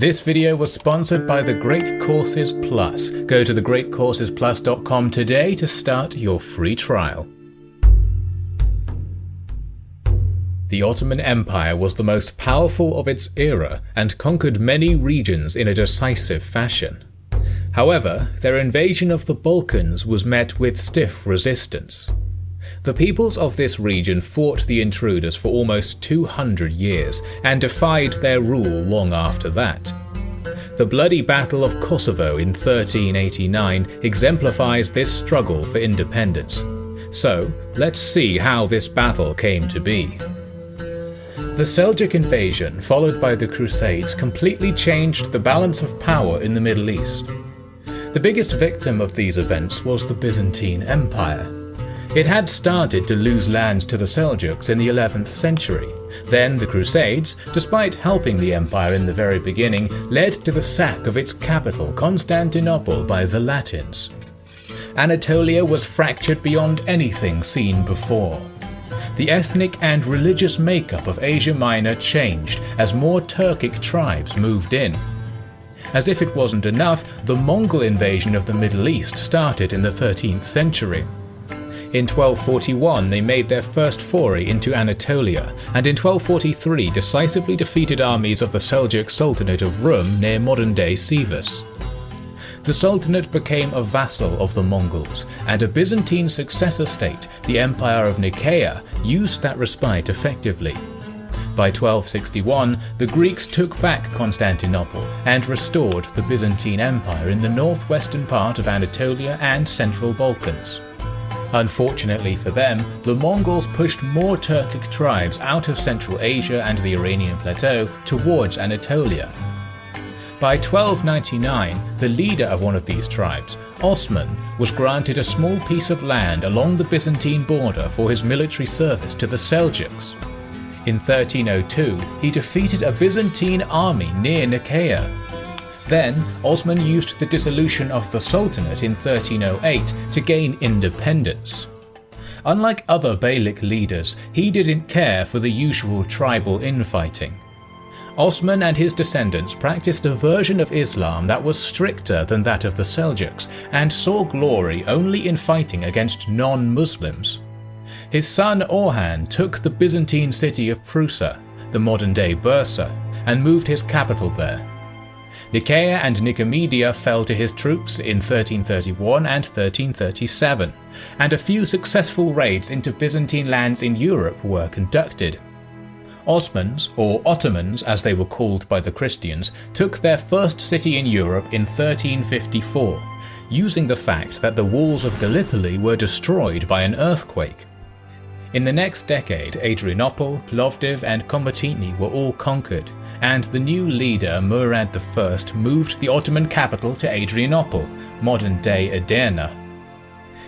This video was sponsored by the Great Courses Plus. Go to thegreatcoursesplus.com today to start your free trial. The Ottoman Empire was the most powerful of its era and conquered many regions in a decisive fashion. However, their invasion of the Balkans was met with stiff resistance. The peoples of this region fought the intruders for almost 200 years and defied their rule long after that. The bloody Battle of Kosovo in 1389 exemplifies this struggle for independence. So, let's see how this battle came to be. The Seljuk invasion, followed by the Crusades, completely changed the balance of power in the Middle East. The biggest victim of these events was the Byzantine Empire. It had started to lose lands to the Seljuks in the 11th century. Then the Crusades, despite helping the empire in the very beginning, led to the sack of its capital Constantinople by the Latins. Anatolia was fractured beyond anything seen before. The ethnic and religious makeup of Asia Minor changed as more Turkic tribes moved in. As if it wasn't enough, the Mongol invasion of the Middle East started in the 13th century. In 1241 they made their first foray into Anatolia, and in 1243 decisively defeated armies of the Seljuk Sultanate of Rum near modern-day Sivas. The Sultanate became a vassal of the Mongols, and a Byzantine successor state, the Empire of Nicaea, used that respite effectively. By 1261, the Greeks took back Constantinople and restored the Byzantine Empire in the northwestern part of Anatolia and central Balkans. Unfortunately for them, the Mongols pushed more Turkic tribes out of Central Asia and the Iranian plateau towards Anatolia. By 1299, the leader of one of these tribes, Osman, was granted a small piece of land along the Byzantine border for his military service to the Seljuks. In 1302, he defeated a Byzantine army near Nicaea then, Osman used the dissolution of the Sultanate in 1308 to gain independence. Unlike other Beylik leaders, he didn't care for the usual tribal infighting. Osman and his descendants practiced a version of Islam that was stricter than that of the Seljuks and saw glory only in fighting against non-Muslims. His son Orhan took the Byzantine city of Prusa, the modern-day Bursa, and moved his capital there. Nicaea and Nicomedia fell to his troops in 1331 and 1337, and a few successful raids into Byzantine lands in Europe were conducted. Osmans, or Ottomans as they were called by the Christians, took their first city in Europe in 1354, using the fact that the walls of Gallipoli were destroyed by an earthquake. In the next decade, Adrianople, Plovdiv and Komotini were all conquered, and the new leader Murad I moved the Ottoman capital to Adrianople, modern-day Edirne.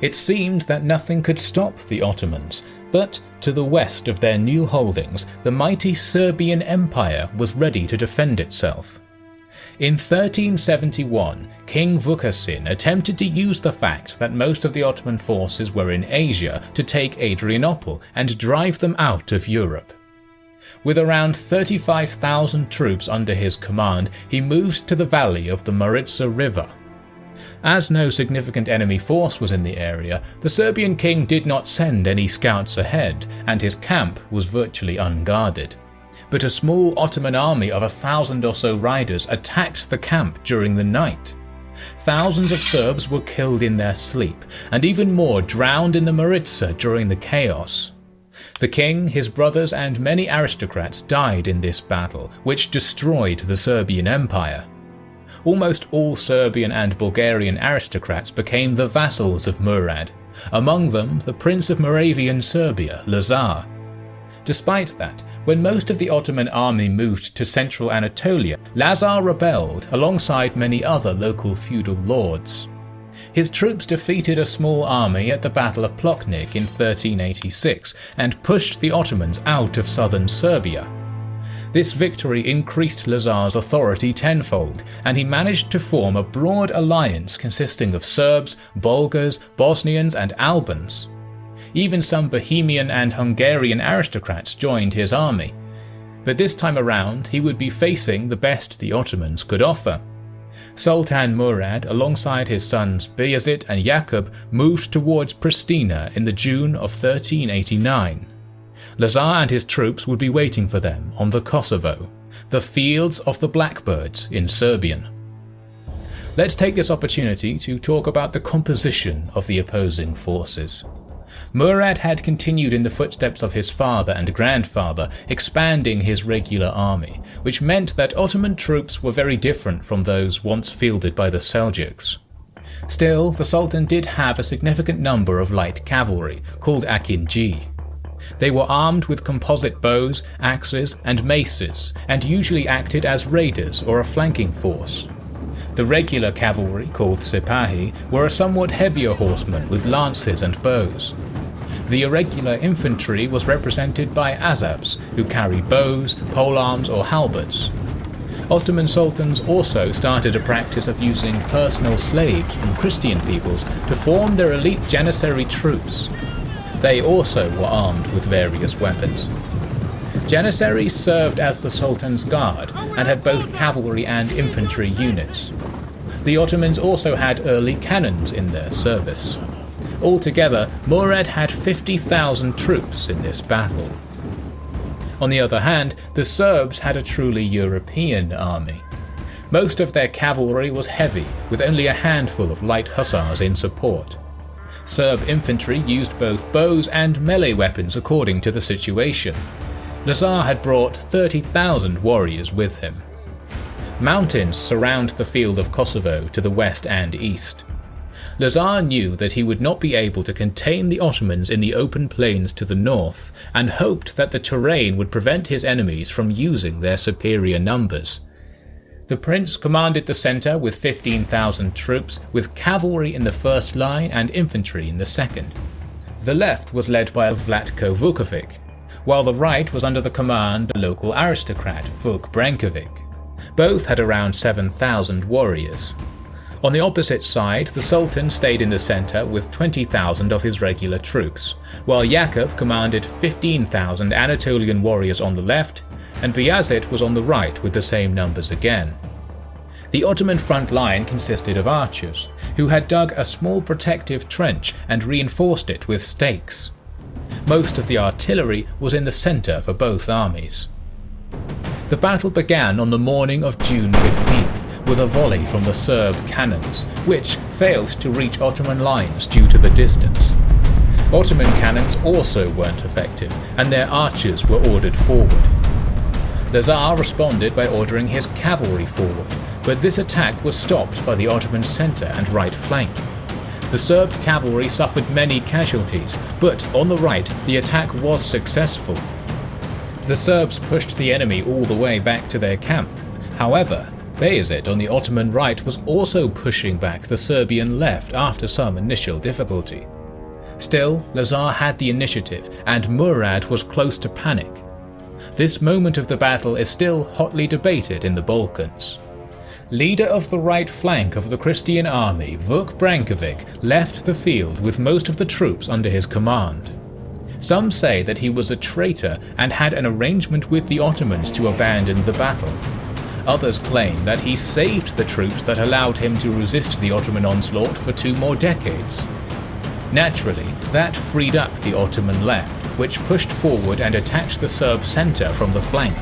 It seemed that nothing could stop the Ottomans, but to the west of their new holdings, the mighty Serbian Empire was ready to defend itself. In 1371, King Vukasin attempted to use the fact that most of the Ottoman forces were in Asia to take Adrianople and drive them out of Europe. With around 35,000 troops under his command, he moved to the valley of the Maritsa River. As no significant enemy force was in the area, the Serbian king did not send any scouts ahead, and his camp was virtually unguarded. But a small Ottoman army of a thousand or so riders attacked the camp during the night. Thousands of Serbs were killed in their sleep, and even more drowned in the Maritsa during the chaos. The king, his brothers and many aristocrats died in this battle, which destroyed the Serbian Empire. Almost all Serbian and Bulgarian aristocrats became the vassals of Murad, among them the Prince of Moravian Serbia, Lazar. Despite that, when most of the Ottoman army moved to central Anatolia, Lazar rebelled alongside many other local feudal lords. His troops defeated a small army at the Battle of Plochnik in 1386 and pushed the Ottomans out of southern Serbia. This victory increased Lazar's authority tenfold, and he managed to form a broad alliance consisting of Serbs, Bulgars, Bosnians and Albans. Even some Bohemian and Hungarian aristocrats joined his army. But this time around, he would be facing the best the Ottomans could offer. Sultan Murad, alongside his sons Bayezid and Yaqub, moved towards Pristina in the June of 1389. Lazar and his troops would be waiting for them on the Kosovo, the fields of the blackbirds in Serbian. Let's take this opportunity to talk about the composition of the opposing forces. Murad had continued in the footsteps of his father and grandfather, expanding his regular army, which meant that Ottoman troops were very different from those once fielded by the Seljuks. Still, the Sultan did have a significant number of light cavalry, called Akinji. They were armed with composite bows, axes, and maces, and usually acted as raiders or a flanking force. The regular cavalry, called Sipahi, were a somewhat heavier horsemen with lances and bows. The irregular infantry was represented by Azabs, who carried bows, polearms or halberds. Ottoman sultans also started a practice of using personal slaves from Christian peoples to form their elite Janissary troops. They also were armed with various weapons. Janissaries served as the Sultan's guard and had both cavalry and infantry units. The Ottomans also had early cannons in their service. Altogether, Murad had 50,000 troops in this battle. On the other hand, the Serbs had a truly European army. Most of their cavalry was heavy, with only a handful of light hussars in support. Serb infantry used both bows and melee weapons according to the situation. Lazar had brought 30,000 warriors with him. Mountains surround the field of Kosovo to the west and east. Lazar knew that he would not be able to contain the Ottomans in the open plains to the north, and hoped that the terrain would prevent his enemies from using their superior numbers. The prince commanded the centre with 15,000 troops, with cavalry in the first line and infantry in the second. The left was led by Vlatko Vukovic, while the right was under the command of local aristocrat Vuk Brankovic. Both had around 7,000 warriors. On the opposite side, the Sultan stayed in the centre with 20,000 of his regular troops, while Yaqub commanded 15,000 Anatolian warriors on the left, and Bayazid was on the right with the same numbers again. The Ottoman front line consisted of archers, who had dug a small protective trench and reinforced it with stakes. Most of the artillery was in the centre for both armies. The battle began on the morning of June 15th with a volley from the Serb cannons, which failed to reach Ottoman lines due to the distance. Ottoman cannons also weren't effective, and their archers were ordered forward. Lazar responded by ordering his cavalry forward, but this attack was stopped by the Ottoman centre and right flank. The Serb cavalry suffered many casualties, but on the right the attack was successful the Serbs pushed the enemy all the way back to their camp. However, Bayezid on the Ottoman right was also pushing back the Serbian left after some initial difficulty. Still, Lazar had the initiative and Murad was close to panic. This moment of the battle is still hotly debated in the Balkans. Leader of the right flank of the Christian army, Vuk Brankovic, left the field with most of the troops under his command. Some say that he was a traitor and had an arrangement with the Ottomans to abandon the battle. Others claim that he saved the troops that allowed him to resist the Ottoman onslaught for two more decades. Naturally, that freed up the Ottoman left, which pushed forward and attacked the Serb centre from the flank.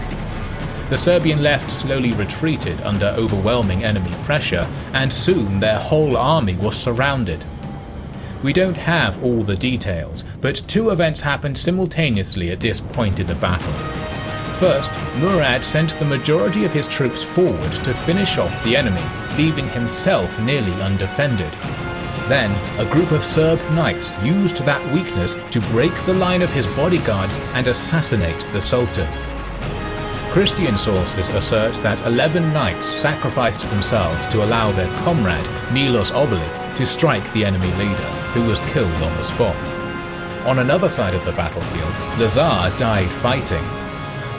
The Serbian left slowly retreated under overwhelming enemy pressure, and soon their whole army was surrounded. We don't have all the details, but two events happened simultaneously at this point in the battle. First, Murad sent the majority of his troops forward to finish off the enemy, leaving himself nearly undefended. Then, a group of Serb knights used that weakness to break the line of his bodyguards and assassinate the Sultan. Christian sources assert that 11 knights sacrificed themselves to allow their comrade, Milos Obilic, to strike the enemy leader, who was killed on the spot. On another side of the battlefield, Lazar died fighting.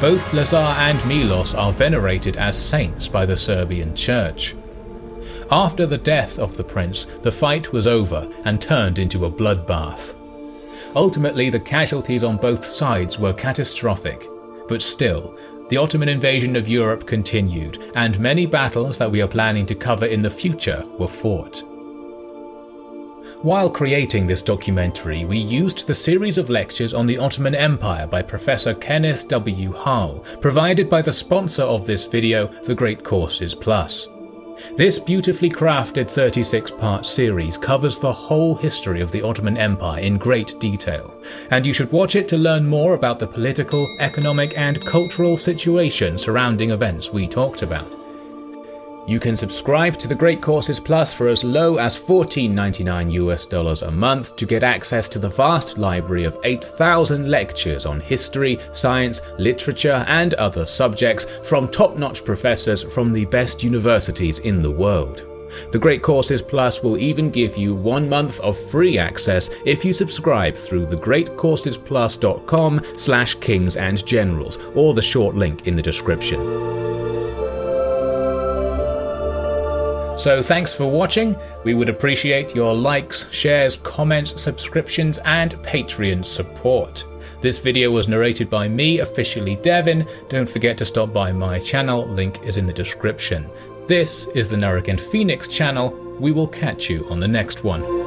Both Lazar and Milos are venerated as saints by the Serbian church. After the death of the prince, the fight was over and turned into a bloodbath. Ultimately, the casualties on both sides were catastrophic, but still, the Ottoman invasion of Europe continued, and many battles that we are planning to cover in the future were fought. While creating this documentary, we used the series of lectures on the Ottoman Empire by Professor Kenneth W. Harl, provided by the sponsor of this video, The Great Courses Plus. This beautifully crafted 36-part series covers the whole history of the Ottoman Empire in great detail, and you should watch it to learn more about the political, economic and cultural situation surrounding events we talked about. You can subscribe to the Great Courses Plus for as low as $14.99 US dollars a month to get access to the vast library of 8,000 lectures on history, science, literature and other subjects from top-notch professors from the best universities in the world. The Great Courses Plus will even give you one month of free access if you subscribe through thegreatcoursesplus.com slash kings and generals or the short link in the description. So thanks for watching, we would appreciate your likes, shares, comments, subscriptions and Patreon support. This video was narrated by me, officially Devin, don't forget to stop by my channel, link is in the description. This is the Nurragend Phoenix channel, we will catch you on the next one.